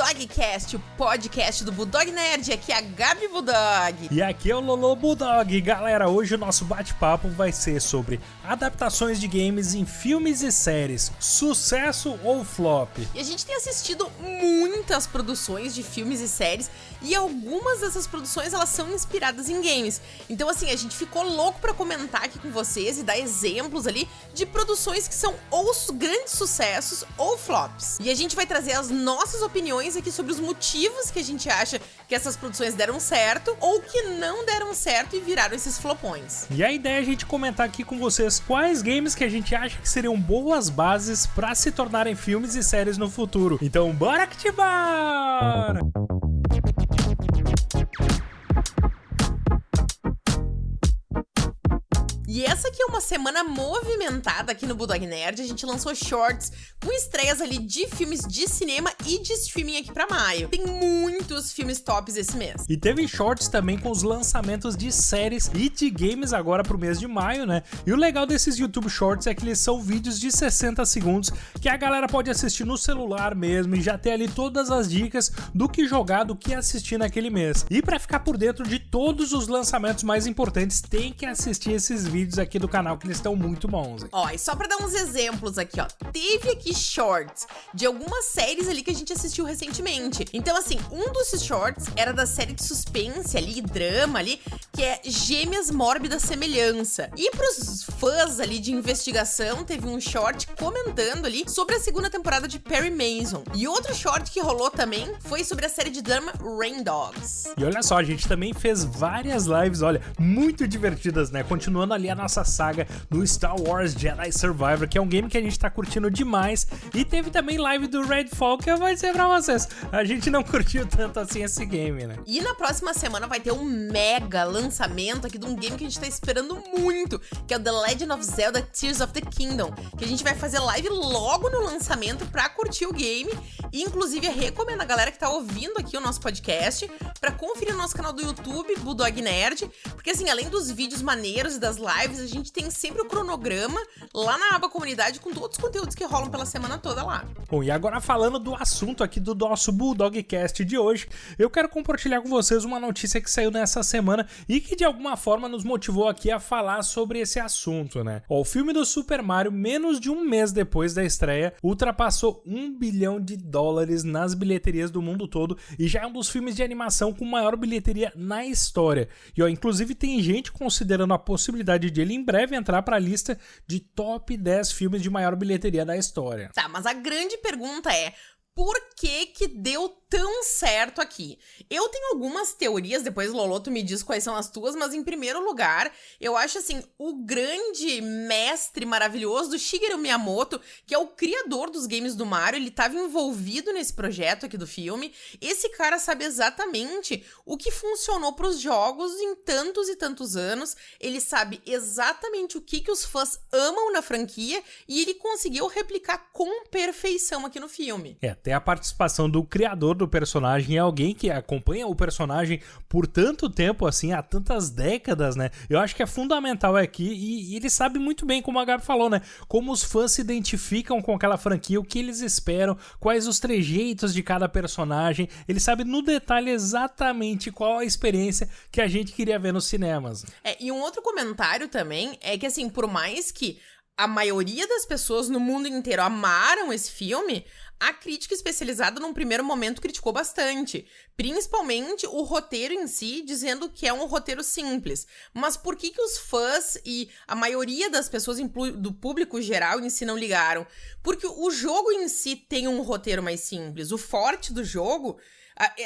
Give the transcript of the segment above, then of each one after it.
Budogcast, o podcast do Budog Nerd. Aqui é a Gabi Budog. E aqui é o Lolo Budog. Galera, hoje o nosso bate-papo vai ser sobre adaptações de games em filmes e séries, sucesso ou flop. E a gente tem assistido muitas produções de filmes e séries e algumas dessas produções elas são inspiradas em games. Então assim, a gente ficou louco para comentar aqui com vocês e dar exemplos ali de produções que são ou grandes sucessos ou flops. E a gente vai trazer as nossas opiniões aqui sobre os motivos que a gente acha que essas produções deram certo ou que não deram certo e viraram esses flopões. E a ideia é a gente comentar aqui com vocês quais games que a gente acha que seriam boas bases para se tornarem filmes e séries no futuro. Então, bora que te bora! E essa aqui é uma semana movimentada aqui no Bulldog Nerd. A gente lançou shorts com estreias ali de filmes de cinema e de streaming aqui pra maio. Tem muitos filmes tops esse mês. E teve shorts também com os lançamentos de séries e de games agora pro mês de maio, né? E o legal desses YouTube Shorts é que eles são vídeos de 60 segundos que a galera pode assistir no celular mesmo e já ter ali todas as dicas do que jogar, do que assistir naquele mês. E para ficar por dentro de todos os lançamentos mais importantes, tem que assistir esses vídeos vídeos aqui do canal que eles estão muito bons. Ó, e só pra dar uns exemplos aqui, ó. Teve aqui shorts de algumas séries ali que a gente assistiu recentemente. Então, assim, um dos shorts era da série de suspense ali, drama ali, que é Gêmeas Mórbida Semelhança. E pros fãs ali de investigação, teve um short comentando ali sobre a segunda temporada de Perry Mason. E outro short que rolou também foi sobre a série de drama Rain Dogs. E olha só, a gente também fez várias lives, olha, muito divertidas, né? Continuando ali a nossa saga do Star Wars Jedi Survivor, que é um game que a gente tá curtindo demais. E teve também live do Redfall, que eu vou dizer pra vocês, a gente não curtiu tanto assim esse game, né? E na próxima semana vai ter um mega lançamento aqui de um game que a gente tá esperando muito, que é o The Legend of Zelda Tears of the Kingdom, que a gente vai fazer live logo no lançamento pra curtir o game. E inclusive recomendo a galera que tá ouvindo aqui o nosso podcast pra conferir o nosso canal do YouTube, Bulldog Nerd, porque assim, além dos vídeos maneiros e das lives, lives, a gente tem sempre o cronograma lá na aba comunidade com todos os conteúdos que rolam pela semana toda lá. Bom, e agora falando do assunto aqui do nosso Bulldogcast de hoje, eu quero compartilhar com vocês uma notícia que saiu nessa semana e que de alguma forma nos motivou aqui a falar sobre esse assunto, né? o filme do Super Mario, menos de um mês depois da estreia, ultrapassou um bilhão de dólares nas bilheterias do mundo todo e já é um dos filmes de animação com maior bilheteria na história. E ó, inclusive tem gente considerando a possibilidade de ele em breve entrar para a lista de top 10 filmes de maior bilheteria da história. Tá, mas a grande pergunta é: por que que deu tão certo aqui? Eu tenho algumas teorias, depois Loloto me diz quais são as tuas, mas em primeiro lugar, eu acho assim, o grande mestre maravilhoso do Shigeru Miyamoto, que é o criador dos games do Mario, ele estava envolvido nesse projeto aqui do filme. Esse cara sabe exatamente o que funcionou para os jogos em tantos e tantos anos. Ele sabe exatamente o que que os fãs amam na franquia e ele conseguiu replicar com perfeição aqui no filme. É, a participação do criador do personagem é alguém que acompanha o personagem por tanto tempo, assim, há tantas décadas, né? Eu acho que é fundamental aqui e, e ele sabe muito bem, como a Gabi falou, né? Como os fãs se identificam com aquela franquia, o que eles esperam, quais os trejeitos de cada personagem. Ele sabe no detalhe exatamente qual a experiência que a gente queria ver nos cinemas. É, e um outro comentário também é que, assim, por mais que a maioria das pessoas no mundo inteiro amaram esse filme, a crítica especializada, num primeiro momento, criticou bastante. Principalmente o roteiro em si, dizendo que é um roteiro simples. Mas por que, que os fãs e a maioria das pessoas do público geral em si não ligaram? Porque o jogo em si tem um roteiro mais simples. O forte do jogo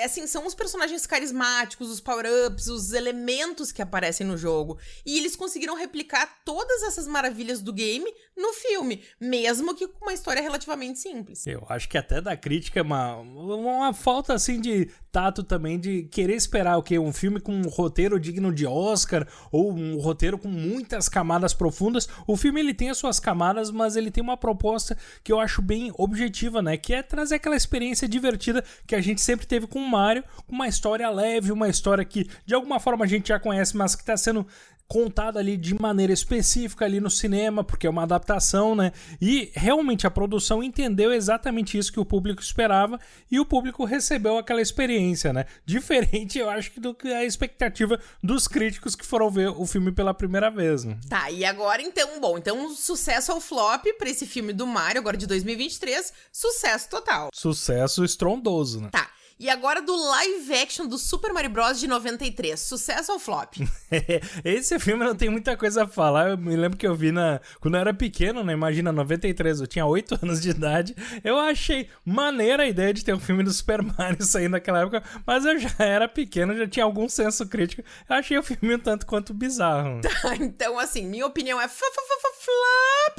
assim, são os personagens carismáticos, os power-ups, os elementos que aparecem no jogo. E eles conseguiram replicar todas essas maravilhas do game no filme, mesmo que com uma história relativamente simples. Eu acho que até da crítica é uma, uma falta assim de tato também de querer esperar o que um filme com um roteiro digno de Oscar ou um roteiro com muitas camadas profundas. O filme ele tem as suas camadas, mas ele tem uma proposta que eu acho bem objetiva, né, que é trazer aquela experiência divertida que a gente sempre teve teve com o Mario, uma história leve, uma história que de alguma forma a gente já conhece, mas que está sendo contada ali de maneira específica ali no cinema, porque é uma adaptação, né? E realmente a produção entendeu exatamente isso que o público esperava e o público recebeu aquela experiência, né? Diferente, eu acho, do que a expectativa dos críticos que foram ver o filme pela primeira vez, né? Tá, e agora então, bom, então sucesso ao flop pra esse filme do Mario, agora de 2023, sucesso total. Sucesso estrondoso, né? Tá. E agora do live action do Super Mario Bros. de 93. Sucesso ou flop? Esse filme não tem muita coisa a falar. Eu me lembro que eu vi na. Quando eu era pequeno, né? Imagina, 93, eu tinha 8 anos de idade. Eu achei maneira a ideia de ter um filme do Super Mario saindo naquela época, mas eu já era pequeno, já tinha algum senso crítico. Eu achei o filme um tanto quanto bizarro. Tá, então, assim, minha opinião é flop!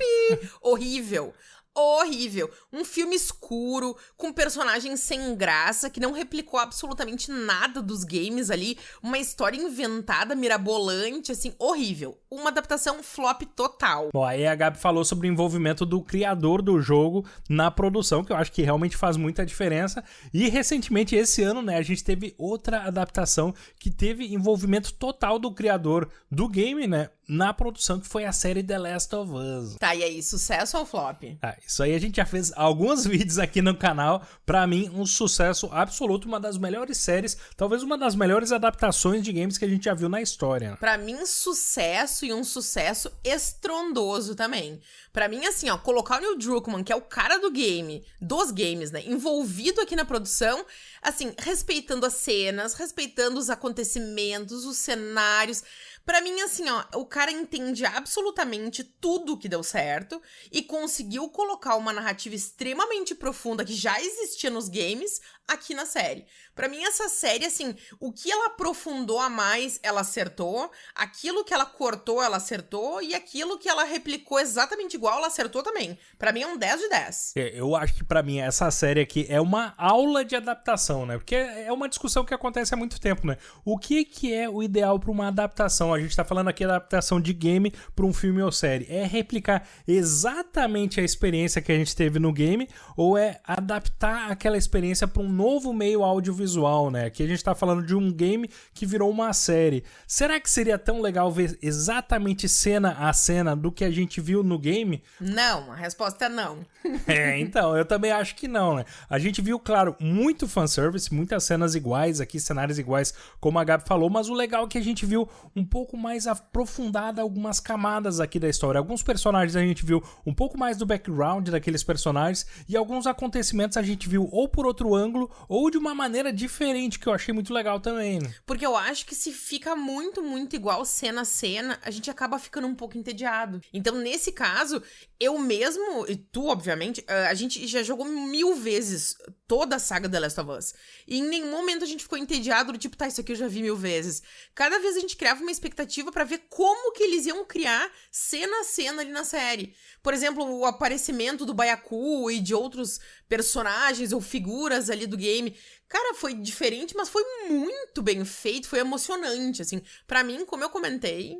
Horrível horrível. Um filme escuro, com personagens sem graça, que não replicou absolutamente nada dos games ali. Uma história inventada, mirabolante, assim, horrível. Uma adaptação flop total. Bom, aí a Gabi falou sobre o envolvimento do criador do jogo na produção, que eu acho que realmente faz muita diferença. E recentemente, esse ano, né, a gente teve outra adaptação que teve envolvimento total do criador do game, né? na produção que foi a série The Last of Us. Tá, e aí, sucesso ou flop? Ah, isso aí a gente já fez alguns vídeos aqui no canal. Para mim, um sucesso absoluto, uma das melhores séries, talvez uma das melhores adaptações de games que a gente já viu na história. Para mim, sucesso e um sucesso estrondoso também. Para mim, assim, ó, colocar o Neil Druckmann, que é o cara do game, dos games, né, envolvido aqui na produção, assim, respeitando as cenas, respeitando os acontecimentos, os cenários. Para mim, assim, ó, o cara entende absolutamente tudo que deu certo e conseguiu colocar uma narrativa extremamente profunda que já existia nos games aqui na série. Para mim, essa série, assim, o que ela aprofundou a mais, ela acertou. Aquilo que ela cortou, ela acertou. E aquilo que ela replicou exatamente igual, ela acertou também. Para mim, é um 10 de 10. É, eu acho que para mim, essa série aqui é uma aula de adaptação, né? Porque é uma discussão que acontece há muito tempo, né? O que, que é o ideal para uma adaptação? A gente tá falando aqui da adaptação de game para um filme ou série. É replicar exatamente a experiência que a gente teve no game ou é adaptar aquela experiência para um novo meio audiovisual, né? Aqui a gente tá falando de um game que virou uma série. Será que seria tão legal ver exatamente cena a cena do que a gente viu no game? Não, a resposta é não. é, então, eu também acho que não, né? A gente viu, claro, muito fanservice, muitas cenas iguais aqui, cenários iguais, como a Gabi falou, mas o legal é que a gente viu um pouco mais aprofundada algumas camadas aqui da história. Alguns personagens a gente viu um pouco mais do background daqueles personagens e alguns acontecimentos a gente viu ou por outro ângulo ou de uma maneira diferente, que eu achei muito legal também. Né? Porque eu acho que se fica muito, muito igual cena a cena, a gente acaba ficando um pouco entediado. Então, nesse caso, eu mesmo, e tu, obviamente, a gente já jogou mil vezes toda a saga The Last of Us. E em nenhum momento a gente ficou entediado do tipo, tá, isso aqui eu já vi mil vezes. Cada vez a gente criava uma expectativa para ver como que eles iam criar cena a cena ali na série. Por exemplo, o aparecimento do Baiacu e de outros personagens ou figuras ali do game. Cara, foi diferente, mas foi muito bem feito, foi emocionante, assim. para mim, como eu comentei,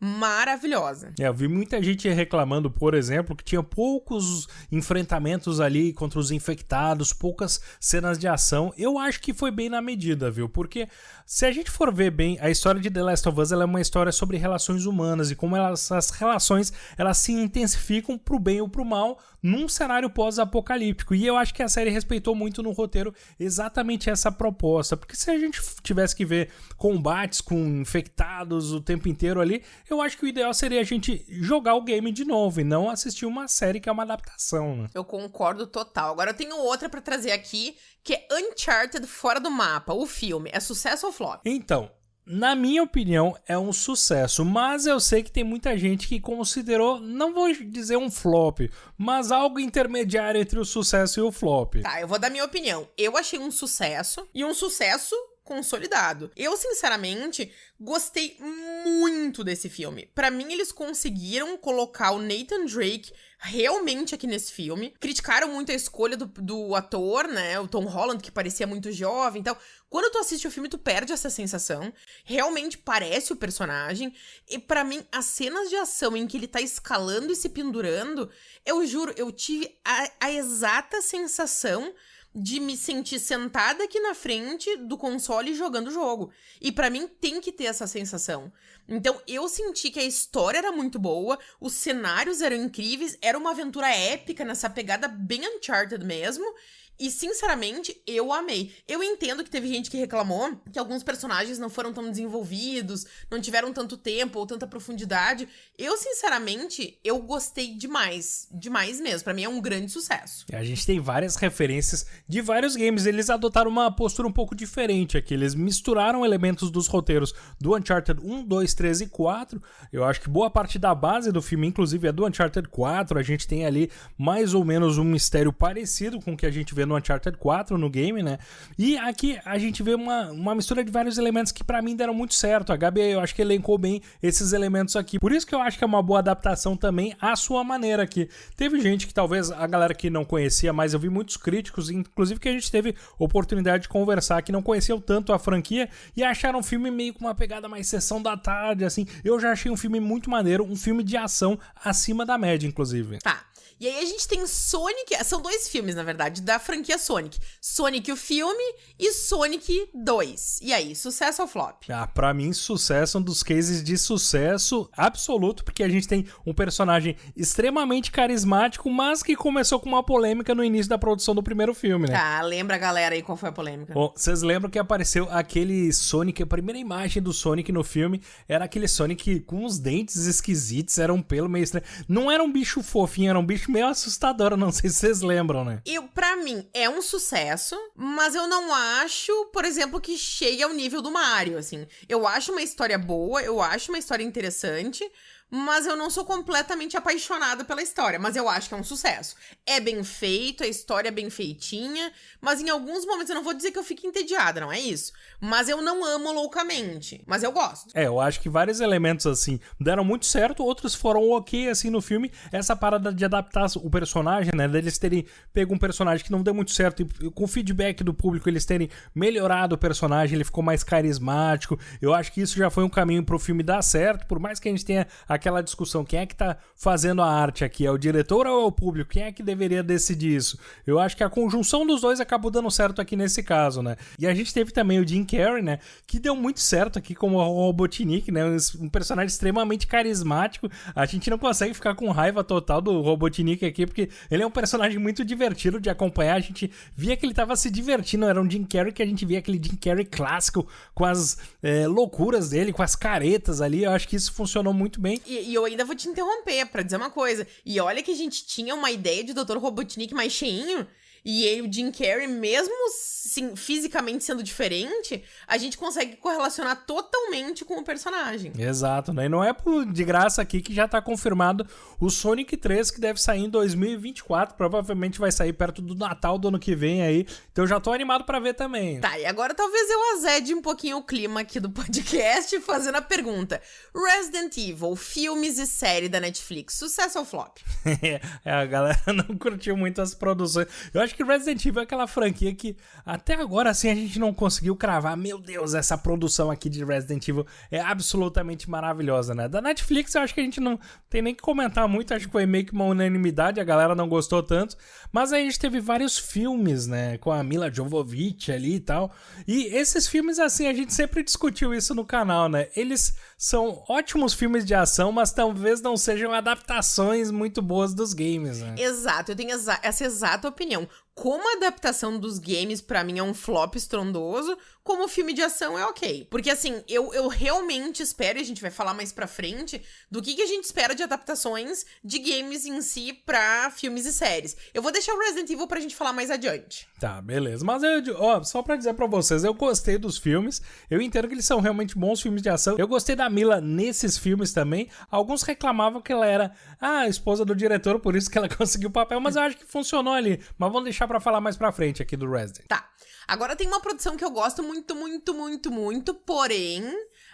maravilhosa. É, eu vi muita gente reclamando, por exemplo, que tinha poucos enfrentamentos ali contra os infectados, poucas cenas de ação. Eu acho que foi bem na medida, viu? Porque se a gente for ver bem, a história de The Last of Us é uma história sobre relações humanas e como elas, as relações elas se intensificam pro bem ou pro mal num cenário pós-apocalíptico. E eu acho que a série respeitou muito no roteiro exatamente essa proposta. Porque se a gente tivesse que ver combates com infectados o tempo inteiro ali, eu acho que o ideal seria a gente jogar o game de novo e não assistir uma série que é uma adaptação. Né? Eu concordo total. Agora eu tenho outra para trazer aqui, que é Uncharted Fora do Mapa, o filme. É sucesso ou flop? Então, na minha opinião, é um sucesso, mas eu sei que tem muita gente que considerou, não vou dizer um flop, mas algo intermediário entre o sucesso e o flop. Tá, eu vou dar minha opinião. Eu achei um sucesso e um sucesso consolidado. Eu, sinceramente, gostei muito desse filme. Para mim, eles conseguiram colocar o Nathan Drake realmente aqui nesse filme. Criticaram muito a escolha do, do ator, né? O Tom Holland, que parecia muito jovem e tal. Quando tu assiste o filme, tu perde essa sensação. Realmente parece o personagem. E para mim, as cenas de ação em que ele tá escalando e se pendurando, eu juro, eu tive a, a exata sensação de me sentir sentada aqui na frente do console jogando o jogo. E para mim tem que ter essa sensação. Então eu senti que a história era muito boa, os cenários eram incríveis, era uma aventura épica nessa pegada bem Uncharted mesmo. E, sinceramente, eu amei. Eu entendo que teve gente que reclamou que alguns personagens não foram tão desenvolvidos, não tiveram tanto tempo ou tanta profundidade. Eu, sinceramente, eu gostei demais. Demais mesmo. Para mim é um grande sucesso. A gente tem várias referências de vários games. Eles adotaram uma postura um pouco diferente aqui. Eles misturaram elementos dos roteiros do Uncharted 1, 2, 3 e 4. Eu acho que boa parte da base do filme, inclusive, é do Uncharted 4. A gente tem ali mais ou menos um mistério parecido com o que a gente vê no Uncharted 4 no game, né? E aqui a gente vê uma, uma mistura de vários elementos que para mim deram muito certo. A Gabi, eu acho que elencou bem esses elementos aqui. Por isso que eu acho que é uma boa adaptação também à sua maneira aqui. Teve gente que talvez a galera que não conhecia, mas eu vi muitos críticos, inclusive que a gente teve oportunidade de conversar, que não conheciam tanto a franquia e acharam o filme meio com uma pegada mais sessão da tarde, assim. Eu já achei um filme muito maneiro, um filme de ação acima da média, inclusive. Tá. E aí a gente tem Sonic, são dois filmes, na verdade, da franquia Sonic. Sonic o filme e Sonic 2. E aí, sucesso ou flop? Ah, pra mim, sucesso, um dos cases de sucesso absoluto, porque a gente tem um personagem extremamente carismático, mas que começou com uma polêmica no início da produção do primeiro filme, né? Ah, lembra a galera aí qual foi a polêmica? Bom, vocês lembram que apareceu aquele Sonic, a primeira imagem do Sonic no filme era aquele Sonic com os dentes esquisitos, era um pelo meio estranho. Não era um bicho fofinho, era um bicho meio assustadora, não sei se vocês lembram, né? Eu, pra mim, é um sucesso, mas eu não acho, por exemplo, que chegue ao nível do Mario, assim. Eu acho uma história boa, eu acho uma história interessante, mas eu não sou completamente apaixonada pela história, mas eu acho que é um sucesso. É bem feito, a história é bem feitinha, mas em alguns momentos eu não vou dizer que eu fico entediada, não é isso. Mas eu não amo loucamente, mas eu gosto. É, eu acho que vários elementos assim deram muito certo, outros foram ok assim no filme. Essa parada de adaptar o personagem, né, deles terem pego um personagem que não deu muito certo e com o feedback do público eles terem melhorado o personagem, ele ficou mais carismático. Eu acho que isso já foi um caminho pro filme dar certo, por mais que a gente tenha aquela discussão, quem é que tá fazendo a arte aqui? É o diretor ou é o público? Quem é que deveria decidir isso? Eu acho que a conjunção dos dois acabou dando certo aqui nesse caso, né? E a gente teve também o Jim Carrey, né? Que deu muito certo aqui como o Robotnik, né? Um personagem extremamente carismático. A gente não consegue ficar com raiva total do Robotnik aqui, porque ele é um personagem muito divertido de acompanhar. A gente via que ele tava se divertindo. Era um Jim Carrey que a gente via aquele Jim Carrey clássico, com as é, loucuras dele, com as caretas ali. Eu acho que isso funcionou muito bem. E, e eu ainda vou te interromper para dizer uma coisa. E olha que a gente tinha uma ideia de Dr. Robotnik mais cheinho. E aí, o Jim Carrey, mesmo sim, fisicamente sendo diferente, a gente consegue correlacionar totalmente com o personagem. Exato, né? E não é de graça aqui que já tá confirmado o Sonic 3, que deve sair em 2024. Provavelmente vai sair perto do Natal do ano que vem aí. Então eu já tô animado para ver também. Tá, e agora talvez eu azede um pouquinho o clima aqui do podcast fazendo a pergunta: Resident Evil, filmes e série da Netflix, sucesso ou flop? é, a galera não curtiu muito as produções. Eu acho que Resident Evil é aquela franquia que até agora assim a gente não conseguiu cravar. Meu Deus, essa produção aqui de Resident Evil é absolutamente maravilhosa, né? Da Netflix eu acho que a gente não tem nem que comentar muito, acho que foi meio que uma unanimidade, a galera não gostou tanto. Mas aí a gente teve vários filmes, né? Com a Mila Jovovich ali e tal. E esses filmes, assim, a gente sempre discutiu isso no canal, né? Eles são ótimos filmes de ação, mas talvez não sejam adaptações muito boas dos games, né? Exato, eu tenho essa exata opinião como a adaptação dos games para mim é um flop estrondoso, como filme de ação é ok. Porque assim, eu, eu realmente espero, e a gente vai falar mais pra frente, do que, que a gente espera de adaptações de games em si pra filmes e séries. Eu vou deixar o Resident Evil pra gente falar mais adiante. Tá, beleza. Mas eu, ó, só pra dizer pra vocês, eu gostei dos filmes, eu entendo que eles são realmente bons filmes de ação. Eu gostei da Mila nesses filmes também. Alguns reclamavam que ela era a esposa do diretor, por isso que ela conseguiu o papel, mas eu acho que funcionou ali. Mas vamos deixar pra falar mais pra frente aqui do Resident. Tá. Agora tem uma produção que eu gosto muito, muito, muito, muito, porém,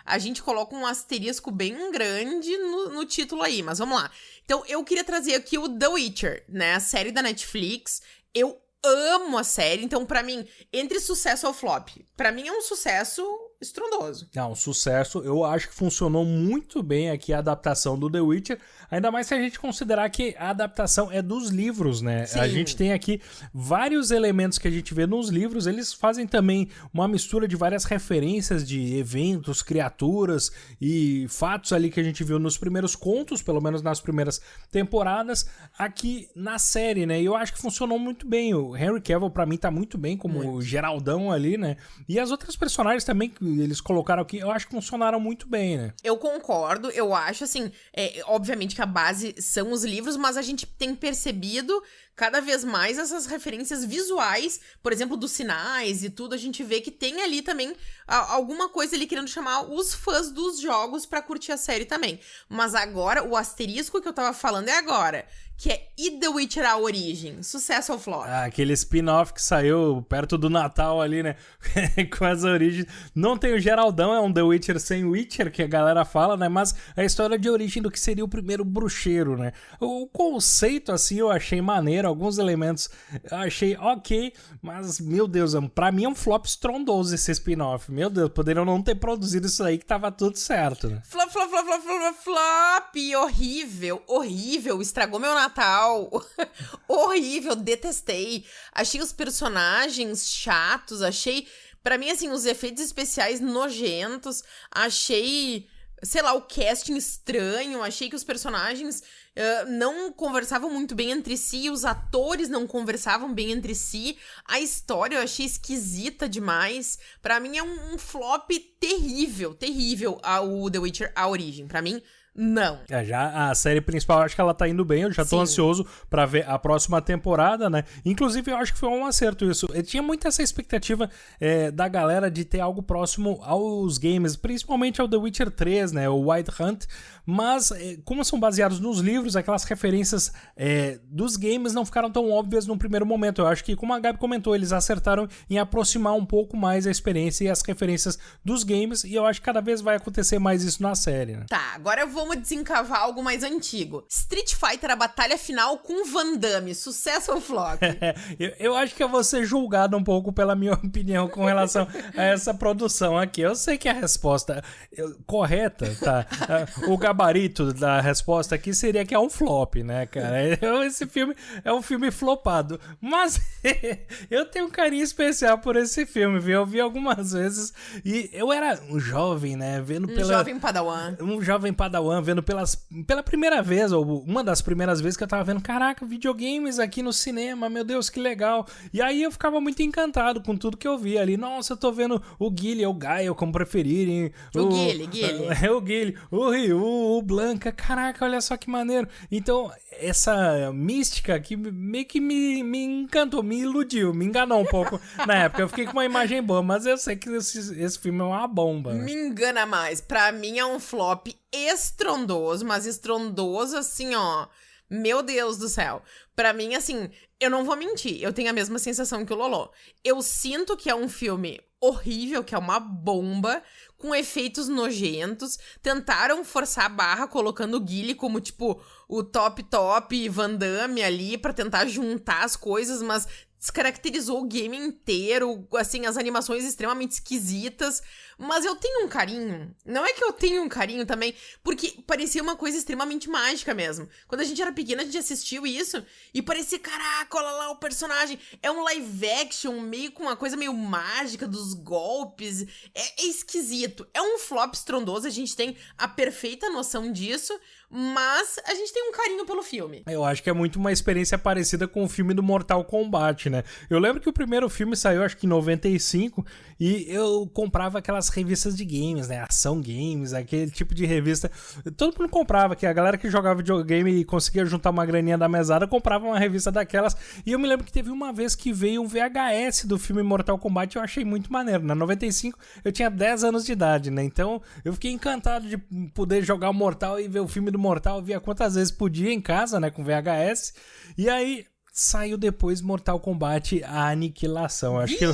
a gente coloca um asterisco bem grande no, no título aí, mas vamos lá. Então, eu queria trazer aqui o The Witcher, né? A série da Netflix. Eu amo a série, então para mim, entre sucesso ou flop, para mim é um sucesso estrondoso. Não, um sucesso. Eu acho que funcionou muito bem aqui a adaptação do The Witcher, ainda mais se a gente considerar que a adaptação é dos livros, né? Sim. A gente tem aqui vários elementos que a gente vê nos livros, eles fazem também uma mistura de várias referências de eventos, criaturas e fatos ali que a gente viu nos primeiros contos, pelo menos nas primeiras temporadas, aqui na série, né? E eu acho que funcionou muito bem. O Henry Cavill para mim tá muito bem como o Geraldão ali, né? E as outras personagens também que eles colocaram aqui, eu acho que funcionaram muito bem, né? Eu concordo, eu acho assim, é, obviamente que a base são os livros, mas a gente tem percebido cada vez mais essas referências visuais, por exemplo, dos sinais e tudo, a gente vê que tem ali também alguma coisa ali querendo chamar os fãs dos jogos pra curtir a série também. Mas agora, o asterisco que eu tava falando é agora, que é E The Witcher A Origem, sucesso ou flop? Ah, aquele spin-off que saiu perto do Natal ali, né? Com as origens. Não tem o Geraldão, é um The Witcher sem Witcher, que a galera fala, né? Mas a história de origem do que seria o primeiro bruxeiro, né? O conceito, assim, eu achei maneiro, alguns elementos eu achei ok, mas, meu Deus, pra mim é um flop estrondoso esse spin-off. Meu Deus, poderiam não ter produzido isso aí que tava tudo certo, né? Flop, flop, flop, flop, flop, flop, horrível, horrível, estragou meu Natal, horrível, detestei. Achei os personagens chatos, achei, Pra mim, assim, os efeitos especiais nojentos, achei, sei lá, o casting estranho, achei que os personagens uh, não conversavam muito bem entre si, os atores não conversavam bem entre si, a história eu achei esquisita demais. Pra mim é um, um flop terrível, terrível a, o The Witcher A Origem. Pra mim, não. É, já a série principal, acho que ela tá indo bem, eu já tô Sim. ansioso pra ver a próxima temporada, né? Inclusive, eu acho que foi um acerto isso. Eu tinha muito essa expectativa é, da galera de ter algo próximo aos games, principalmente ao The Witcher 3, né? O White Hunt. Mas, é, como são baseados nos livros, aquelas referências é, dos games não ficaram tão óbvias no primeiro momento. Eu acho que, como a Gabi comentou, eles acertaram em aproximar um pouco mais a experiência e as referências dos games, e eu acho que cada vez vai acontecer mais isso na série, né? Tá, agora vamos desencavar algo mais antigo. Street Fighter, a batalha final com Van Damme. Sucesso ou flop? Eu, eu acho que eu vou ser julgado um pouco pela minha opinião com relação a essa produção aqui. Eu sei que a resposta eu- correta, tá? O gabarito da resposta aqui seria que é um flop, né, cara? Eu- Esse filme é um filme flopado. Mas eu tenho um carinho especial por esse filme, viu? Eu vi algumas vezes e eu era um jovem, né? Vendo Um pela jovem padawan. um jovem padawan vendo pelas, pela primeira vez, ou uma das primeiras vezes que eu tava vendo, caraca, videogames aqui no cinema, meu Deus, que legal. E aí eu ficava muito encantado com tudo que eu via ali. Nossa, eu tô vendo o Guile, ou o Gaio, como preferirem. O Guile, Guile. É o Guile, o Ryu, o Blanca, caraca, olha só que maneiro. Então, essa mística que meio que me, me encantou, me iludiu, me enganou um pouco na época. Eu fiquei com uma imagem boa, mas eu sei que esse, esse filme é uma bomba. né? Me engana mais. Pra mim é um flop estrondoso, mas estrondoso assim, ó. Meu Deus do céu. Pra mim, assim, eu não vou mentir. Eu tenho a mesma sensação que o Lolo. Eu sinto que é um filme horrível, que é uma bomba, com efeitos nojentos. Tentaram forçar a barra colocando o Guile como, tipo, o top top Van Damme ali pra tentar juntar as coisas, mas descaracterizou o game inteiro, assim, as animações extremamente esquisitas. Mas eu tenho um carinho. Não é que eu tenho um carinho também, porque parecia uma coisa extremamente mágica mesmo. Quando a gente era pequena, a gente assistiu isso e parecia, caraca, olha lá o personagem. É um live action, meio com uma coisa meio mágica dos golpes. É, é esquisito. É um flop estrondoso, a gente tem a perfeita noção disso, mas a gente tem um carinho pelo filme. Eu acho que é muito uma experiência parecida com o filme do Mortal Kombat, né? Eu lembro que o primeiro filme saiu, acho que em 95, e eu comprava aquelas revistas de games, né? Ação Games, aquele tipo de revista. Todo mundo comprava, que a galera que jogava videogame e conseguia juntar uma graninha da mesada comprava uma revista daquelas. E eu me lembro que teve uma vez que veio um VHS do filme Mortal Kombat e eu achei muito maneiro. Na 95 eu tinha 10 anos de idade, né? Então eu fiquei encantado de poder jogar o Mortal e ver o filme do Mortal. Via quantas vezes podia em casa, né? Com VHS. E aí saiu depois Mortal Kombat A Aniquilação. Acho que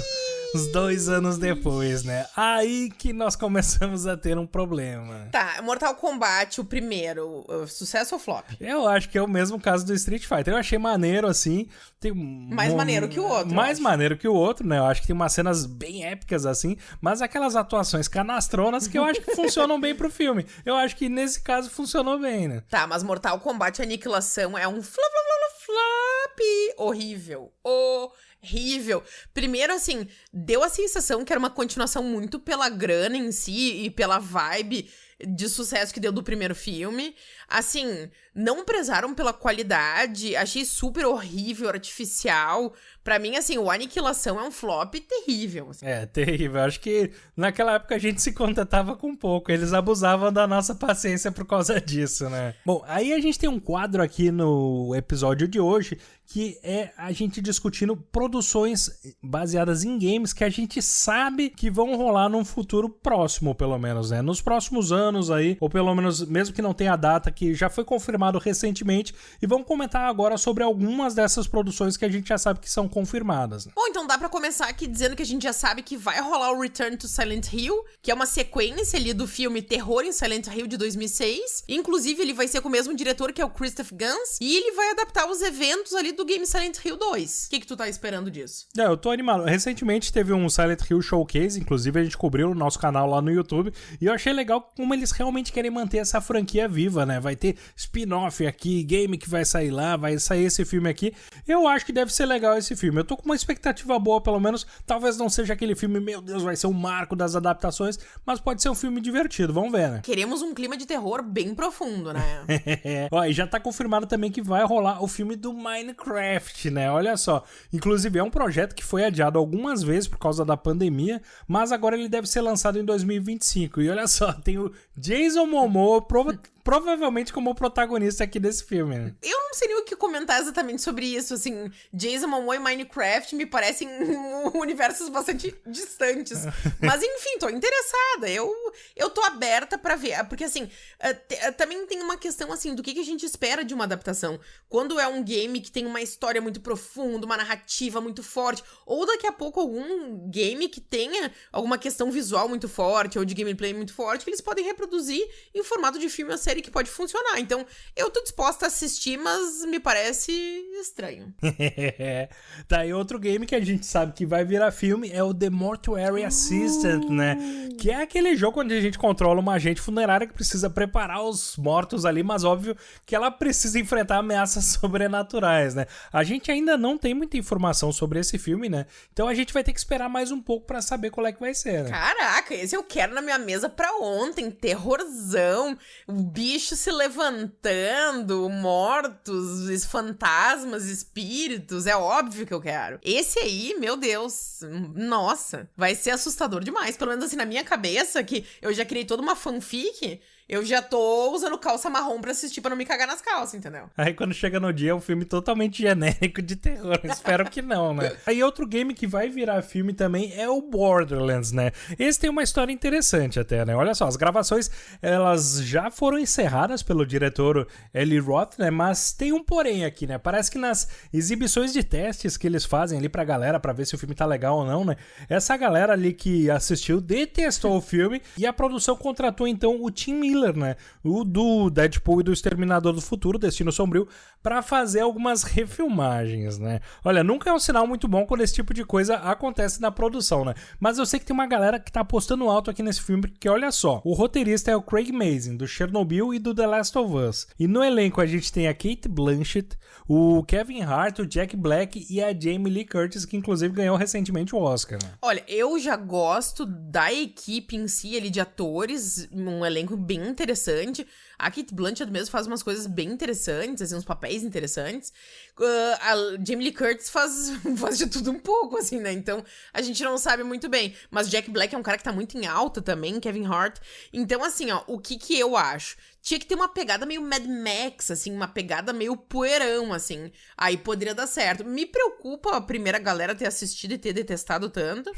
Uns dois anos depois, né? Aí que nós começamos a ter um problema. Tá, Mortal Kombat, o primeiro, sucesso ou flop? Eu acho que é o mesmo caso do Street Fighter. Eu achei maneiro, assim. Tem mais um, maneiro que o outro. Mais maneiro que o outro, né? Eu acho que tem umas cenas bem épicas, assim. Mas aquelas atuações canastronas que eu acho que funcionam bem pro filme. Eu acho que nesse caso funcionou bem, né? Tá, mas Mortal Kombat Aniquilação é um flop, flop, flop, horrível. Horrível horrível. Primeiro, assim, deu a sensação que era uma continuação muito pela grana em si e pela vibe de sucesso que deu do primeiro filme. Assim, não prezaram pela qualidade, achei super horrível, artificial. Para mim, assim, o Aniquilação é um flop terrível. Assim. É, terrível. Acho que naquela época a gente se contentava com pouco. Eles abusavam da nossa paciência por causa disso, né? Bom, aí a gente tem um quadro aqui no episódio de hoje que é a gente discutindo produções baseadas em games que a gente sabe que vão rolar num futuro próximo, pelo menos, né? Nos próximos anos aí, ou pelo menos mesmo que não tenha data, que já foi confirmado recentemente, e vamos comentar agora sobre algumas dessas produções que a gente já sabe que são confirmadas. Né? Bom, então dá para começar aqui dizendo que a gente já sabe que vai rolar o Return to Silent Hill, que é uma sequência ali do filme Terror em Silent Hill de 2006. Inclusive, ele vai ser com o mesmo diretor que é o Christopher Gans, e ele vai adaptar os eventos ali do game Silent Hill 2. O que, que tu tá esperando disso? É, eu tô animado. Recentemente teve um Silent Hill Showcase, inclusive a gente cobriu no nosso canal lá no YouTube, e eu achei legal como eles realmente querem manter essa franquia viva, né? Vai ter spin-off aqui, game que vai sair lá, vai sair esse filme aqui. Eu acho que deve ser legal esse filme. Eu tô com uma expectativa boa, pelo menos. Talvez não seja aquele filme, meu Deus, vai ser um marco das adaptações, mas pode ser um filme divertido. Vamos ver, né? Queremos um clima de terror bem profundo, né? Ó, e já tá confirmado também que vai rolar o filme do Minecraft, né? Olha só. Inclusive, é um projeto que foi adiado algumas vezes por causa da pandemia, mas agora ele deve ser lançado em 2025. E olha só, tem o Jason Momoa prova provavelmente como protagonista aqui desse filme. Né? Eu não sei nem o que comentar exatamente sobre isso, assim, Jason Momoa e Minecraft me parecem universos bastante distantes. Mas enfim, tô interessada. Eu eu tô aberta para ver, porque assim, eh, eh, também tem uma questão assim do que, que a gente espera de uma adaptação. Quando é um game que tem uma história muito profunda, uma narrativa muito forte, ou daqui a pouco algum game que tenha alguma questão visual muito forte ou de gameplay muito forte, que eles podem reproduzir em formato de filme ou série que pode funcionar. Então, eu tô disposta a assistir, mas me parece estranho. tá, e outro game que a gente sabe que vai virar filme é o The Mortuary Assistant, uh. né? Que é aquele jogo onde a gente controla uma agente funerária que precisa preparar os mortos ali, mas óbvio que ela precisa enfrentar ameaças sobrenaturais, né? A gente ainda não tem muita informação sobre esse filme, né? Então a gente vai ter que esperar mais um pouco para saber qual é que vai ser, né? Caraca, esse eu quero na minha mesa pra ontem. Terrorzão bicho se levantando, mortos, fantasmas, espíritos. É óbvio que eu quero. Esse aí, meu Deus, nossa, vai ser assustador demais. Pelo menos assim, na minha cabeça, que eu já criei toda uma fanfic eu já tô usando calça marrom pra assistir pra não me cagar nas calças, entendeu? Aí quando chega no dia é um filme totalmente genérico de terror. Espero que não, né? Aí outro game que vai virar filme também é o Borderlands, né? Esse tem uma história interessante até, né? Olha só, as gravações elas já foram encerradas pelo diretor Eli Roth, né? Mas tem um porém aqui, né? Parece que nas exibições de testes que eles fazem ali pra galera pra ver se o filme tá legal ou não, né? Essa galera ali que assistiu detestou o filme e a produção contratou então o Tim Miller Né? O do Deadpool e do Exterminador do Futuro, Destino Sombrio, para fazer algumas refilmagens, né? Olha, nunca é um sinal muito bom quando esse tipo de coisa acontece na produção, né? Mas eu sei que tem uma galera que tá apostando alto aqui nesse filme, porque olha só, o roteirista é o Craig Mazin, do Chernobyl e do The Last of Us. E no elenco a gente tem a Kate Blanchett, o Kevin Hart, o Jack Black e a Jamie Lee Curtis, que inclusive ganhou recentemente o Oscar. Né? Olha, eu já gosto da equipe em si ali de atores, um elenco bem interessante. A Kate Blanchett mesmo faz umas coisas bem interessantes, assim, uns papéis interessantes. Uh, a Jamie Lee Curtis faz, faz de tudo um pouco, assim, né? Então, a gente não sabe muito bem. Mas Jack Black é um cara que tá muito em alta também, Kevin Hart. Então, assim, ó, o que que eu acho? Tinha que ter uma pegada meio Mad Max, assim, uma pegada meio poeirão, assim. Aí poderia dar certo. Me preocupa a primeira galera ter assistido e ter detestado tanto.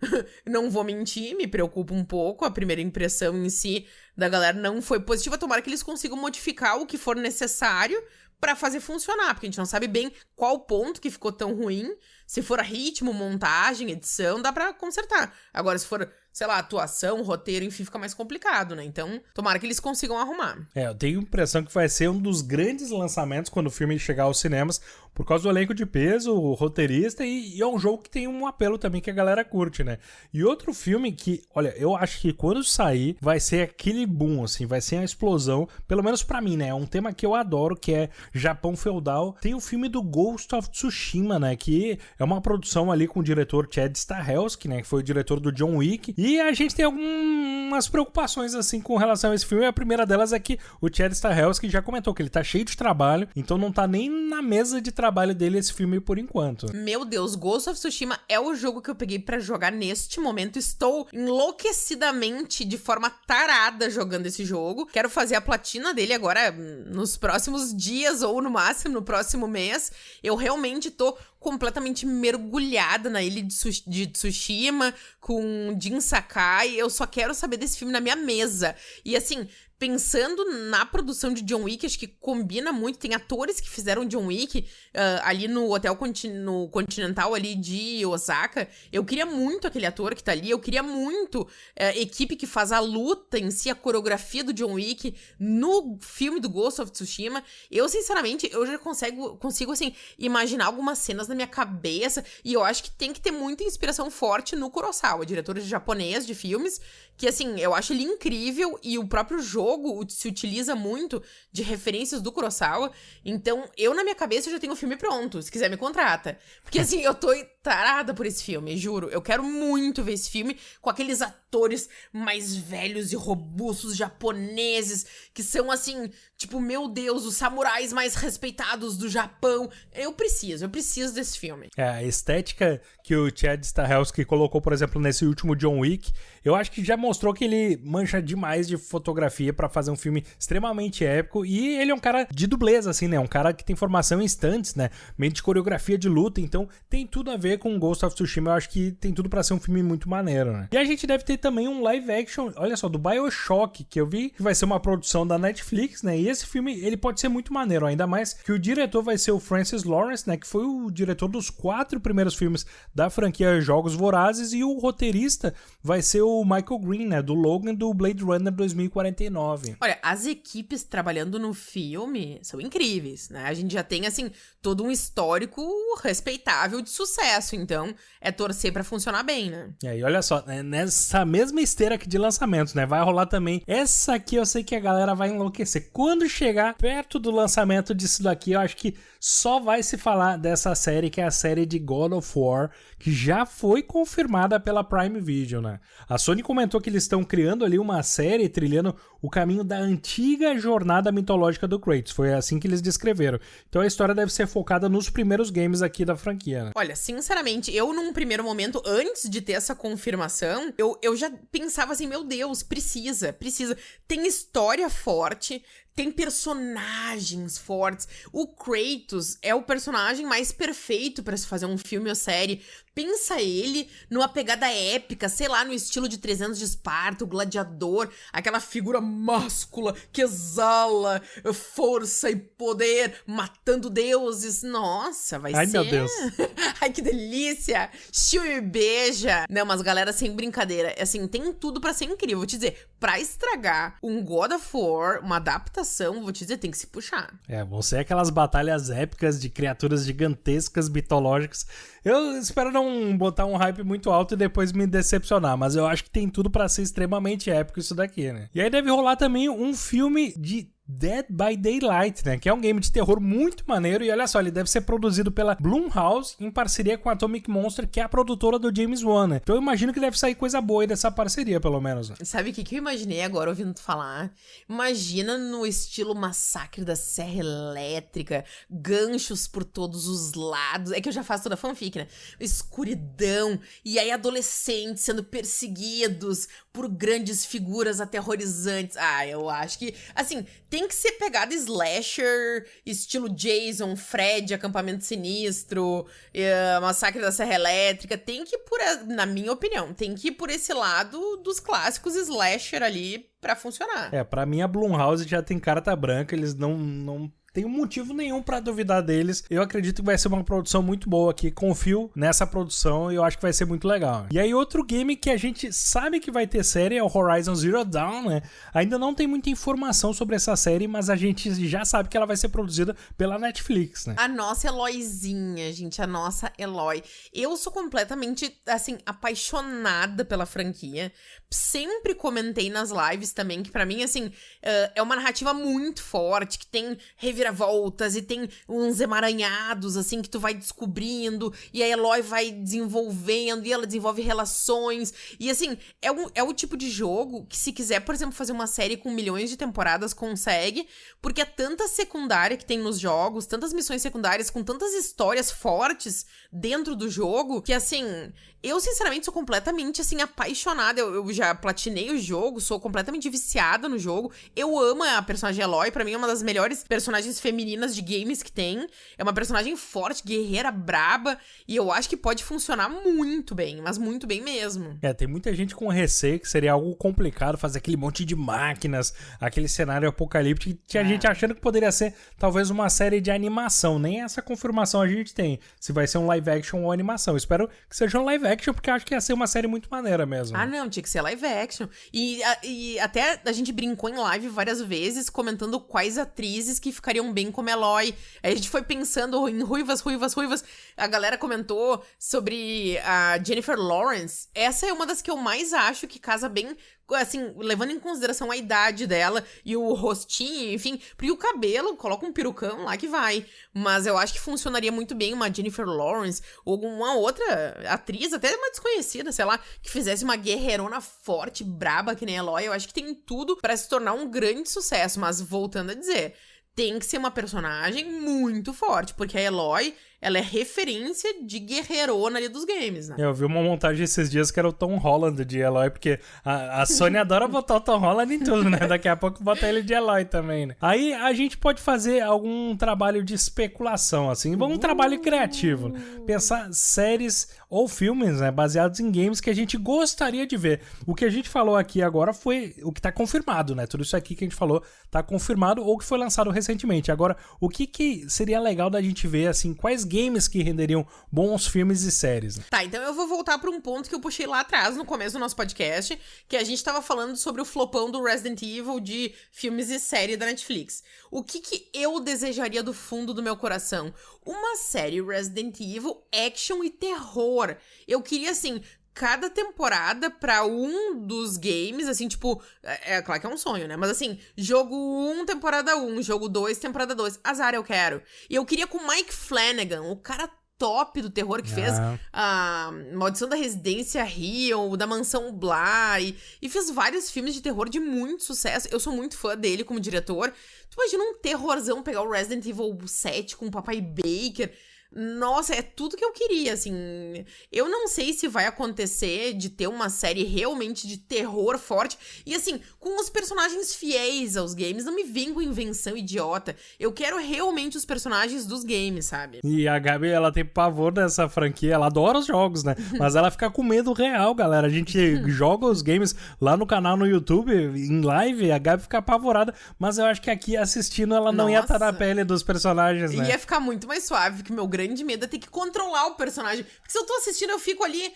não vou mentir, me preocupa um pouco. A primeira impressão em si da galera não foi positiva. Tomara que eles consigam modificar o que for necessário para fazer funcionar, porque a gente não sabe bem qual ponto que ficou tão ruim. Se for ritmo, montagem, edição, dá para consertar. Agora, se for sei lá, atuação, roteiro, enfim, fica mais complicado, né? Então, tomara que eles consigam arrumar. É, eu tenho a impressão que vai ser um dos grandes lançamentos quando o filme chegar aos cinemas, por causa do elenco de peso, o roteirista, e, e, é um jogo que tem um apelo também que a galera curte, né? E outro filme que, olha, eu acho que quando sair, vai ser aquele boom, assim, vai ser a explosão, pelo menos para mim, né? É um tema que eu adoro, que é Japão feudal. Tem o filme do Ghost of Tsushima, né? Que é uma produção ali com o diretor Chad Stahelski, né? Que foi o diretor do John Wick, e a gente tem algumas preocupações assim com relação a esse filme. A primeira delas é que o Chad Stahelski já comentou que ele tá cheio de trabalho, então não tá nem na mesa de trabalho dele esse filme por enquanto. Meu Deus, Ghost of Tsushima é o jogo que eu peguei para jogar neste momento. Estou enlouquecidamente, de forma tarada, jogando esse jogo. Quero fazer a platina dele agora nos próximos dias ou no máximo no próximo mês. Eu realmente tô completamente mergulhada na ilha de, de Tsushima com Jin Sakai. Eu só quero saber desse filme na minha mesa. E assim, pensando na produção de John Wick, acho que combina muito. Tem atores que fizeram John Wick uh, ali no Hotel Conti no Continental ali de Osaka. Eu queria muito aquele ator que tá ali. Eu queria muito a uh, equipe que faz a luta em si, a coreografia do John Wick no filme do Ghost of Tsushima. Eu, sinceramente, eu já consigo, consigo assim, imaginar algumas cenas na minha cabeça. E eu acho que tem que ter muita inspiração forte no Kurosawa, diretor japonês de filmes, que assim, eu acho ele incrível e o próprio jogo se utiliza muito de referências do Kurosawa. Então, eu na minha cabeça já tenho o filme pronto, se quiser me contrata. Porque assim, eu tô tarada por esse filme, juro. Eu quero muito ver esse filme com aqueles atores mais velhos e robustos japoneses que são assim, tipo, meu Deus, os samurais mais respeitados do Japão. Eu preciso, eu preciso desse filme. É, a estética que o Chad Stahelski colocou, por exemplo, nesse último John Wick, eu acho que já mostrou que ele mancha demais de fotografia para fazer um filme extremamente épico e ele é um cara de dublês, assim, né? Um cara que tem formação em instantes, né? Meio de coreografia de luta, então tem tudo a ver com Ghost of Tsushima. Eu acho que tem tudo para ser um filme muito maneiro, né? E a gente deve ter também um live action, olha só, do Bioshock, que eu vi que vai ser uma produção da Netflix, né? E esse filme, ele pode ser muito maneiro, ainda mais que o diretor vai ser o Francis Lawrence, né? Que foi o diretor dos quatro primeiros filmes da franquia Jogos Vorazes e o roteirista vai ser o Michael Green, né? Do Logan do Blade Runner 2049. Olha, as equipes trabalhando no filme são incríveis, né? A gente já tem, assim, todo um histórico respeitável de sucesso, então é torcer para funcionar bem, né? E aí, olha só, né? nessa mesma esteira aqui de lançamentos, né? Vai rolar também. Essa aqui eu sei que a galera vai enlouquecer. Quando chegar perto do lançamento disso daqui, eu acho que só vai se falar dessa série, que é a série de God of War, que já foi confirmada pela Prime Video, né? A Sony comentou que eles estão criando ali uma série trilhando o caminho da antiga jornada mitológica do Kratos. Foi assim que eles descreveram. Então a história deve ser focada nos primeiros games aqui da franquia, né? Olha, sinceramente, eu num primeiro momento, antes de ter essa confirmação, eu, eu já pensava assim, meu Deus, precisa, precisa. Tem história forte, tem personagens fortes. O Kratos é o personagem mais perfeito para se fazer um filme ou série. Pensa ele numa pegada épica, sei lá, no estilo de 300 de Esparta, o gladiador, aquela figura máscula que exala força e poder, matando deuses. Nossa, vai Ai, ser. Ai, meu Deus. Ai, que delícia! Chiu e beija. Não, mas galera, sem brincadeira, assim, tem tudo para ser incrível. Vou te dizer, pra estragar um God of War, uma adaptação, vou te dizer, tem que se puxar. É, vão ser aquelas batalhas épicas de criaturas gigantescas, mitológicas. Eu espero não botar um hype muito alto e depois me decepcionar, mas eu acho que tem tudo para ser extremamente épico isso daqui, né? E aí deve rolar também um filme de Dead by Daylight, né? Que é um game de terror muito maneiro. E olha só, ele deve ser produzido pela Blumhouse em parceria com a Atomic Monster, que é a produtora do James Wan, né? Então eu imagino que deve sair coisa boa aí dessa parceria, pelo menos. Né? Sabe o que, que eu imaginei agora ouvindo tu falar? Imagina no estilo Massacre da Serra Elétrica, ganchos por todos os lados. É que eu já faço toda fanfic, né? Escuridão, e aí adolescentes sendo perseguidos por grandes figuras aterrorizantes. Ah, eu acho que. Assim, tem que ser pegada slasher, estilo Jason, Fred, Acampamento Sinistro, uh, Massacre da Serra Elétrica. Tem que ir por, na minha opinião, tem que ir por esse lado dos clássicos slasher ali para funcionar. É, para mim a Blumhouse já tem carta branca, eles não, não tenho motivo nenhum para duvidar deles. Eu acredito que vai ser uma produção muito boa aqui. Confio nessa produção e eu acho que vai ser muito legal. E aí, outro game que a gente sabe que vai ter série é o Horizon Zero Dawn, né? Ainda não tem muita informação sobre essa série, mas a gente já sabe que ela vai ser produzida pela Netflix, né? A nossa Eloyzinha, gente, a nossa Eloy. Eu sou completamente, assim, apaixonada pela franquia. Sempre comentei nas lives também que para mim, assim, uh, é uma narrativa muito forte, que tem reviravoltas e tem uns emaranhados, assim, que tu vai descobrindo e a Eloy vai desenvolvendo e ela desenvolve relações. E, assim, é, um, é o tipo de jogo que se quiser, por exemplo, fazer uma série com milhões de temporadas, consegue, porque é tanta secundária que tem nos jogos, tantas missões secundárias com tantas histórias fortes dentro do jogo, que, assim, eu, sinceramente, sou completamente, assim, apaixonada. Eu, eu, já platinei o jogo, sou completamente viciada no jogo. Eu amo a personagem Eloy, para mim é uma das melhores personagens femininas de games que tem. É uma personagem forte, guerreira, braba, e eu acho que pode funcionar muito bem, mas muito bem mesmo. É, tem muita gente com receio que seria algo complicado fazer aquele monte de máquinas, aquele cenário apocalíptico. Tinha é. gente achando que poderia ser talvez uma série de animação. Nem essa confirmação a gente tem, se vai ser um live action ou animação. espero que seja um live action, porque acho que ia ser uma série muito maneira mesmo. Ah, não, tinha que ser live action. E, a, e até a gente brincou em live várias vezes, comentando quais atrizes que ficariam bem como Eloy. Aí a gente foi pensando em ruivas, ruivas, ruivas. A galera comentou sobre a Jennifer Lawrence. Essa é uma das que eu mais acho que casa bem assim, levando em consideração a idade dela e o rostinho, enfim, porque o cabelo, coloca um perucão lá que vai. Mas eu acho que funcionaria muito bem uma Jennifer Lawrence ou alguma outra atriz, até uma desconhecida, sei lá, que fizesse uma guerreirona forte, braba que nem a Eloy. Eu acho que tem tudo para se tornar um grande sucesso, mas voltando a dizer, tem que ser uma personagem muito forte, porque a Eloy, ela é referência de guerreirona ali dos games, né? Eu vi uma montagem esses dias que era o Tom Holland de Eloy, porque a, a Sony adora botar o Tom Holland em tudo, né? Daqui a pouco bota ele de Eloy também, né? Aí a gente pode fazer algum trabalho de especulação, assim, um trabalho criativo. Né? Pensar séries ou filmes, né? Baseados em games que a gente gostaria de ver. O que a gente falou aqui agora foi o que tá confirmado, né? Tudo isso aqui que a gente falou tá confirmado ou que foi lançado recentemente. Agora, o que, que seria legal da gente ver, assim, quais games que renderiam bons filmes e séries. Né? Tá, então eu vou voltar para um ponto que eu puxei lá atrás, no começo do nosso podcast, que a gente tava falando sobre o flopão do Resident Evil de filmes e série da Netflix. O que que eu desejaria do fundo do meu coração? Uma série Resident Evil action e terror. Eu queria, assim, cada temporada para um dos games, assim, tipo, é, é, claro que é um sonho, né? Mas assim, jogo 1, temporada 1, jogo 2, temporada 2. Azar eu quero. E eu queria com Mike Flanagan, o cara top do terror que fez ah. a Maldição da Residência Rio, da Mansão Bly, e fez vários filmes de terror de muito sucesso. Eu sou muito fã dele como diretor. Tu imagina um terrorzão pegar o Resident Evil 7 com o Papai Baker. Nossa, é tudo que eu queria, assim. Eu não sei se vai acontecer de ter uma série realmente de terror forte. E assim, com os personagens fiéis aos games, não me vem com invenção idiota. Eu quero realmente os personagens dos games, sabe? E a Gabi, ela tem pavor dessa franquia, ela adora os jogos, né? Mas ela fica com medo real, galera. A gente joga os games lá no canal no YouTube, em live, a Gabi fica apavorada. Mas eu acho que aqui assistindo ela não Nossa. ia estar na pele dos personagens, né? Ia ficar muito mais suave, que meu grande medo é ter que controlar o personagem. Porque se eu tô assistindo, eu fico ali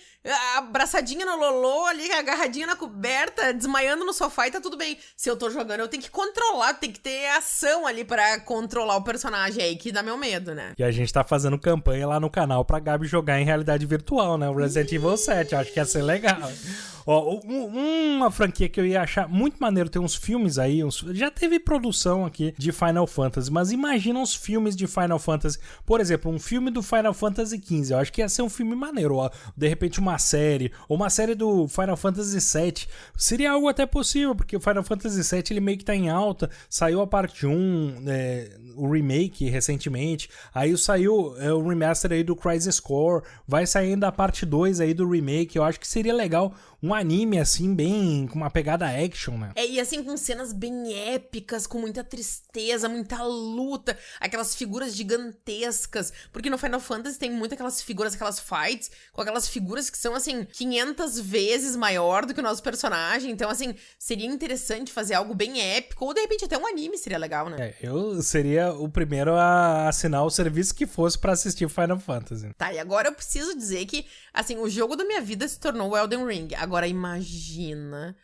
abraçadinha no Lolô, ali agarradinha na coberta, desmaiando no sofá e tá tudo bem. Se eu tô jogando, eu tenho que controlar, tem que ter ação ali para controlar o personagem aí, que dá meu medo, né? E a gente tá fazendo campanha lá no canal pra Gabi jogar em realidade virtual, né? O Resident Evil 7, acho que ia ser legal. Ó, uma franquia que eu ia achar muito maneiro, tem uns filmes aí, uns, já teve produção aqui de Final Fantasy, mas imagina uns filmes de Final Fantasy. Por exemplo, um filme do Final Fantasy XV, eu acho que ia ser um filme maneiro, ó. De repente uma série, ou uma série do Final Fantasy VII. Seria algo até possível, porque o Final Fantasy VII ele meio que tá em alta, saiu a parte 1, é, o remake recentemente, aí saiu é, o remaster aí do Crisis Core, vai saindo a parte 2 aí do remake, eu acho que seria legal um anime, assim, bem. com uma pegada action, né? É, e assim, com cenas bem épicas, com muita tristeza, muita luta, aquelas figuras gigantescas. Porque no Final Fantasy tem muito aquelas figuras, aquelas fights, com aquelas figuras que são, assim, 500 vezes maior do que o nosso personagem. Então, assim, seria interessante fazer algo bem épico, ou de repente até um anime seria legal, né? É, eu seria o primeiro a assinar o serviço que fosse para assistir Final Fantasy. Tá, e agora eu preciso dizer que, assim, o jogo da minha vida se tornou Elden Ring. Agora imagina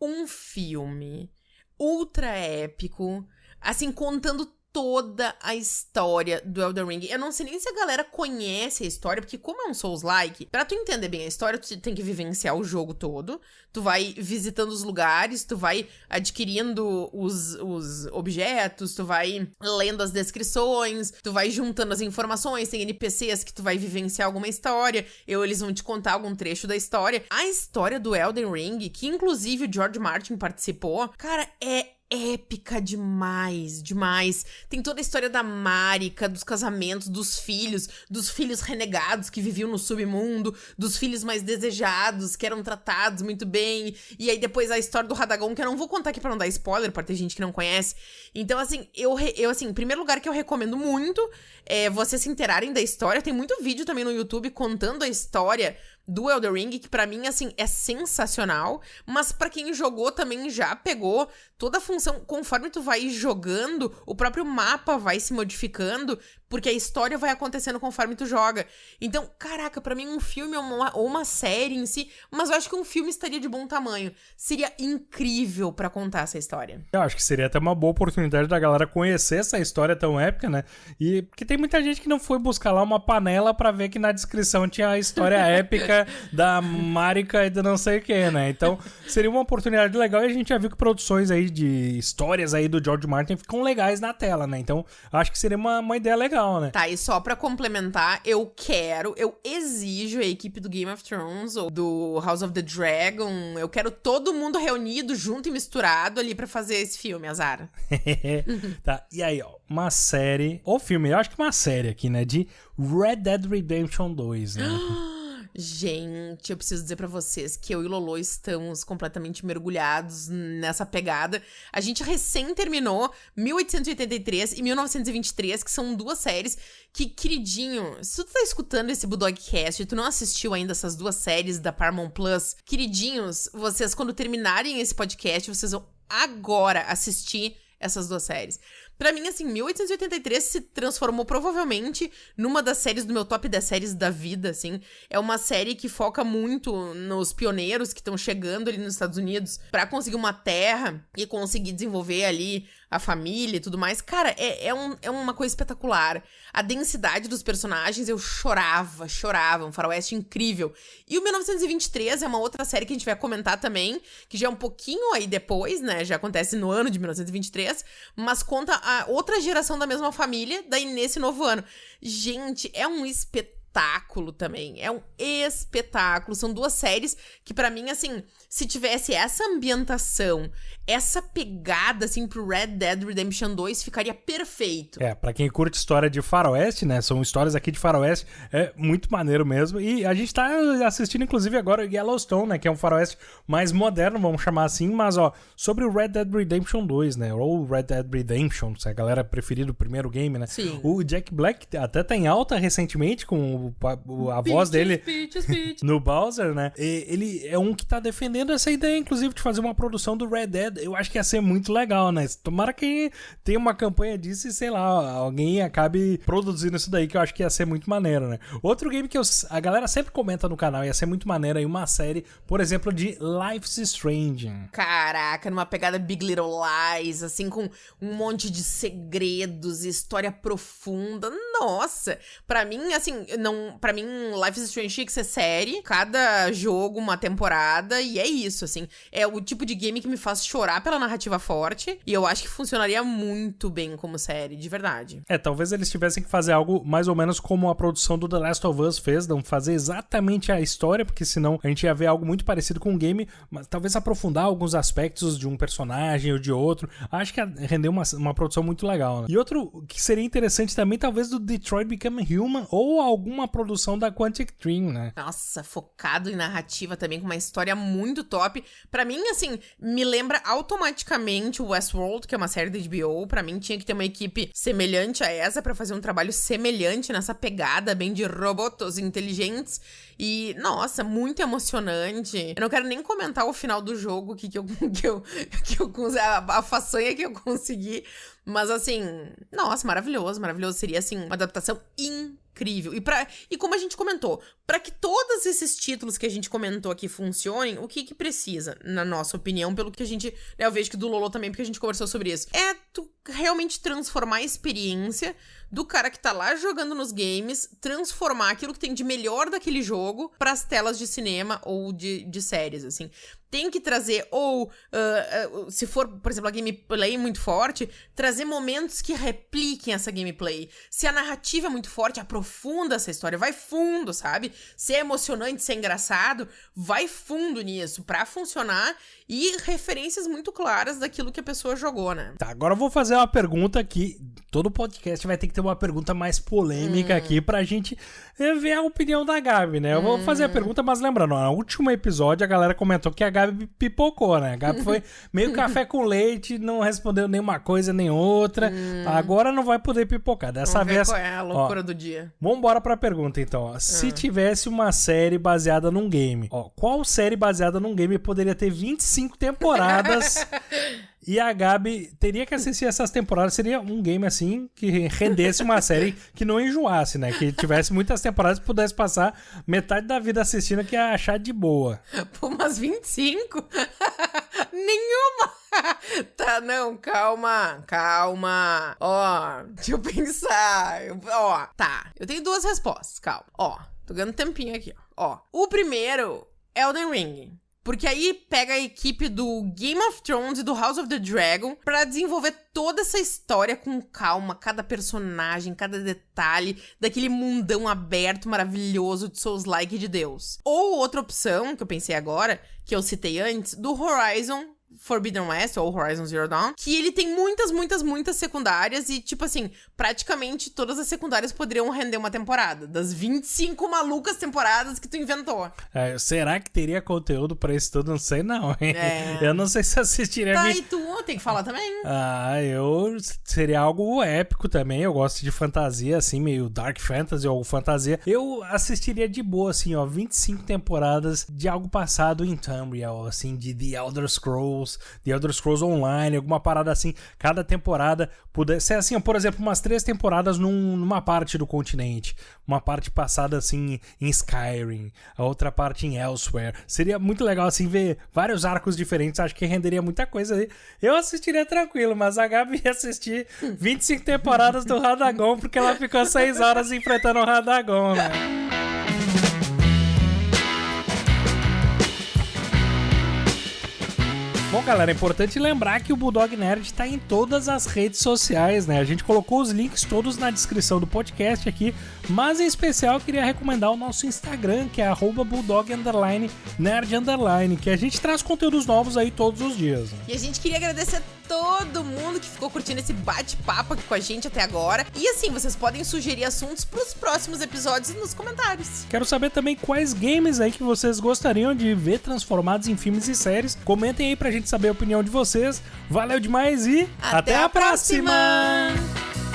um filme ultra épico, assim, contando toda a história do Elden Ring. Eu não sei nem se a galera conhece a história, porque como é um Souls-like, pra tu entender bem a história, tu tem que vivenciar o jogo todo. Tu vai visitando os lugares, tu vai adquirindo os, os objetos, tu vai lendo as descrições, tu vai juntando as informações, tem NPCs que tu vai vivenciar alguma história, ou eles vão te contar algum trecho da história. A história do Elden Ring, que inclusive o George Martin participou, cara, é épica demais, demais. Tem toda a história da Marika, dos casamentos, dos filhos, dos filhos renegados que viviam no submundo, dos filhos mais desejados, que eram tratados muito bem. E aí depois a história do Radagon, que eu não vou contar aqui pra não dar spoiler, pra ter gente que não conhece. Então, assim, eu, eu assim, primeiro lugar que eu recomendo muito é vocês se interarem da história. Tem muito vídeo também no YouTube contando a história do Elder Ring, que para mim, assim, é sensacional. Mas para quem jogou também já pegou toda a função. Conforme tu vai jogando, o próprio mapa vai se modificando, porque a história vai acontecendo conforme tu joga. Então, caraca, para mim um filme ou uma, ou uma, série em si, mas eu acho que um filme estaria de bom tamanho. Seria incrível para contar essa história. Eu acho que seria até uma boa oportunidade da galera conhecer essa história tão épica, né? E porque tem muita gente que não foi buscar lá uma panela para ver que na descrição tinha a história épica da Marika e do não sei o que, né? Então, seria uma oportunidade legal e a gente já viu que produções aí de histórias aí do George Martin ficam legais na tela, né? Então, acho que seria uma, uma ideia legal legal, né? Tá, e só pra complementar, eu quero, eu exijo a equipe do Game of Thrones ou do House of the Dragon, eu quero todo mundo reunido, junto e misturado ali para fazer esse filme, Azar. tá, e aí, ó, uma série, ou filme, eu acho que uma série aqui, né, de Red Dead Redemption 2, né? Gente, eu preciso dizer para vocês que eu e Lolo estamos completamente mergulhados nessa pegada. A gente recém terminou 1883 e 1923, que são duas séries que, queridinho, se tu tá escutando esse Budogcast e tu não assistiu ainda essas duas séries da Paramount Plus, queridinhos, vocês quando terminarem esse podcast, vocês vão agora assistir essas duas séries. Para mim, assim, 1883 se transformou provavelmente numa das séries do meu top 10 séries da vida, assim. É uma série que foca muito nos pioneiros que estão chegando ali nos Estados Unidos para conseguir uma terra e conseguir desenvolver ali a família e tudo mais. Cara, é, é, um, é uma coisa espetacular. A densidade dos personagens, eu chorava, chorava. Um faroeste incrível. E o 1923 é uma outra série que a gente vai comentar também, que já é um pouquinho aí depois, né? Já acontece no ano de 1923, mas conta a outra geração da mesma família, daí nesse novo ano. Gente, é um espetáculo também. É um espetáculo. São duas séries que, para mim, assim, se tivesse essa ambientação, essa pegada, assim, pro Red Dead Redemption 2, ficaria perfeito. É, pra quem curte história de faroeste, né? São histórias aqui de faroeste, é muito maneiro mesmo. E a gente tá assistindo, inclusive, agora Yellowstone, né? Que é um faroeste mais moderno, vamos chamar assim. Mas, ó, sobre o Red Dead Redemption 2, né? Ou Red Dead Redemption, se a galera preferir do primeiro game, né? Sim. O Jack Black até tá em alta recentemente com o, a voz dele no Bowser, né? E ele é um que tá defendendo essa ideia, inclusive, de fazer uma produção do Red Dead. Eu acho que ia ser muito legal, né? Tomara que tenha uma campanha disso e, sei lá, alguém acabe produzindo isso daí, que eu acho que ia ser muito maneiro, né? Outro game que eu, a galera sempre comenta no canal, ia ser muito maneiro aí, uma série, por exemplo, de Life's Strange. Caraca, numa pegada Big Little Lies, assim, com um monte de segredos, história profunda. Nossa! Pra mim, assim, não. para mim, Life's Strange tinha que ser série, cada jogo uma temporada, e é isso, assim. É o tipo de game que me faz chorar pela narrativa forte. E eu acho que funcionaria muito bem como série, de verdade. É, talvez eles tivessem que fazer algo mais ou menos como a produção do The Last of Us fez, não fazer exatamente a história, porque senão a gente ia ver algo muito parecido com o game, mas talvez aprofundar alguns aspectos de um personagem ou de outro. Acho que ia render uma, uma produção muito legal, né? E outro que seria interessante também, talvez, do Detroit Become Human ou alguma produção da Quantic Dream, né? Nossa, focado em narrativa também, com uma história muito top. Para mim, assim, me lembra automaticamente o Westworld, que é uma série da HBO. Para mim, tinha que ter uma equipe semelhante a essa para fazer um trabalho semelhante nessa pegada bem de robots inteligentes. E, nossa, muito emocionante. Eu não quero nem comentar o final do jogo que, que eu, que eu, que eu a, a façanha que eu consegui. Mas assim, nossa, maravilhoso, maravilhoso. Seria assim, uma adaptação incrível. E, pra, e como a gente comentou, para que todos esses títulos que a gente comentou aqui funcionem, o que que precisa, na nossa opinião, pelo que a gente. Né, eu vejo que do Lolo também, porque a gente conversou sobre isso. É tu realmente transformar a experiência do cara que tá lá jogando nos games, transformar aquilo que tem de melhor daquele jogo para as telas de cinema ou de, de séries, assim tem que trazer, ou uh, uh, se for, por exemplo, a gameplay muito forte, trazer momentos que repliquem essa gameplay. Se a narrativa é muito forte, aprofunda essa história, vai fundo, sabe? Se é emocionante, se é engraçado, vai fundo nisso para funcionar e referências muito claras daquilo que a pessoa jogou, né? Tá, agora eu vou fazer uma pergunta que todo podcast vai ter que ter uma pergunta mais polêmica hum. aqui pra gente ver a opinião da Gabi, né? Eu hum. vou fazer a pergunta, mas lembrando, no último episódio a galera comentou que a Gabi pipocou, né? A Gabi foi meio café com leite, não respondeu nenhuma coisa nem outra. Hum. Agora não vai poder pipocar. Dessa Vamos vez. qual é a loucura ó, do dia? Vambora pra pergunta então. Ó. Se ah. tivesse uma série baseada num game, ó, qual série baseada num game poderia ter 25 temporadas? E a Gabi teria que assistir essas temporadas. Seria um game assim que rendesse uma série que não enjoasse, né? Que tivesse muitas temporadas e pudesse passar metade da vida assistindo que ia achar de boa. Pô, umas 25? Nenhuma! tá, não, calma, calma. Ó, deixa eu pensar. Ó, tá. Eu tenho duas respostas, calma. Ó, tô ganhando tempinho aqui, ó. Ó, o primeiro é Elden Ring. Porque aí pega a equipe do Game of Thrones e do House of the Dragon para desenvolver toda essa história com calma, cada personagem, cada detalhe daquele mundão aberto maravilhoso de Souls-like de Deus. Ou outra opção, que eu pensei agora, que eu citei antes, do Horizon Forbidden West ou Horizon Zero Dawn, que ele tem muitas, muitas, muitas secundárias e, tipo assim, praticamente todas as secundárias poderiam render uma temporada, das 25 malucas temporadas que tu inventou. É, será que teria conteúdo para isso tudo? Não sei não, hein? É. Eu não sei se assistiria. Tá, e tu tem que falar também. Ah, eu... Seria algo épico também, eu gosto de fantasia, assim, meio dark fantasy ou fantasia. Eu assistiria de boa, assim, ó, 25 temporadas de algo passado em Tamriel, assim, de The Elder Scrolls Scrolls, The Elder Scrolls Online, alguma parada assim, cada temporada pudesse ser assim, por exemplo, umas três temporadas num, numa parte do continente, uma parte passada assim em Skyrim, a outra parte em Elsewhere. Seria muito legal assim ver vários arcos diferentes, acho que renderia muita coisa aí. Eu assistiria tranquilo, mas a Gabi ia assistir 25 temporadas do Radagon porque ela ficou 6 horas enfrentando o Radagon, né? Galera, é importante lembrar que o Bulldog Nerd está em todas as redes sociais, né? A gente colocou os links todos na descrição do podcast aqui, mas em especial eu queria recomendar o nosso Instagram, que é Bulldog Nerd que a gente traz conteúdos novos aí todos os dias. Né? E a gente queria agradecer todo mundo que ficou curtindo esse bate-papo aqui com a gente até agora. E assim, vocês podem sugerir assuntos para os próximos episódios nos comentários. Quero saber também quais games aí que vocês gostariam de ver transformados em filmes e séries. Comentem aí pra gente saber a opinião de vocês. Valeu demais e até, até a próxima. próxima.